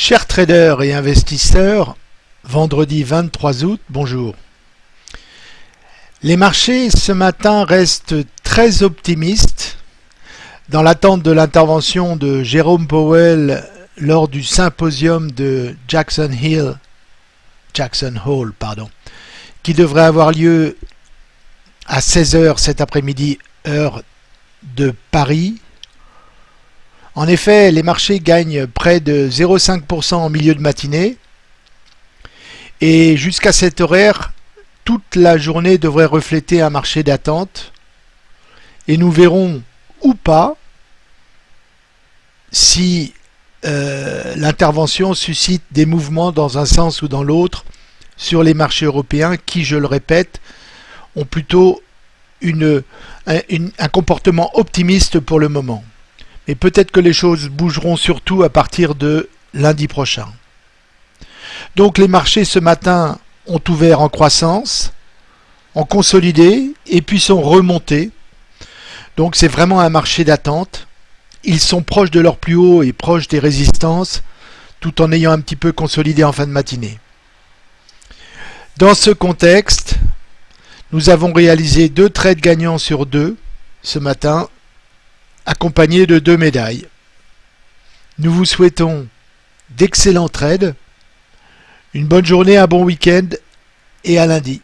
Chers traders et investisseurs, vendredi 23 août, bonjour. Les marchés ce matin restent très optimistes dans l'attente de l'intervention de Jérôme Powell lors du symposium de Jackson Hill, Jackson Hole, pardon, qui devrait avoir lieu à 16h cet après-midi, heure de Paris, en effet, les marchés gagnent près de 0,5% en milieu de matinée. Et jusqu'à cet horaire, toute la journée devrait refléter un marché d'attente. Et nous verrons ou pas si euh, l'intervention suscite des mouvements dans un sens ou dans l'autre sur les marchés européens qui, je le répète, ont plutôt un comportement optimiste pour le moment. Et peut-être que les choses bougeront surtout à partir de lundi prochain. Donc les marchés ce matin ont ouvert en croissance, ont consolidé et puis sont remontés. Donc c'est vraiment un marché d'attente. Ils sont proches de leur plus haut et proches des résistances tout en ayant un petit peu consolidé en fin de matinée. Dans ce contexte, nous avons réalisé deux trades gagnants sur deux ce matin accompagné de deux médailles. Nous vous souhaitons d'excellents trades, une bonne journée, un bon week-end et à lundi.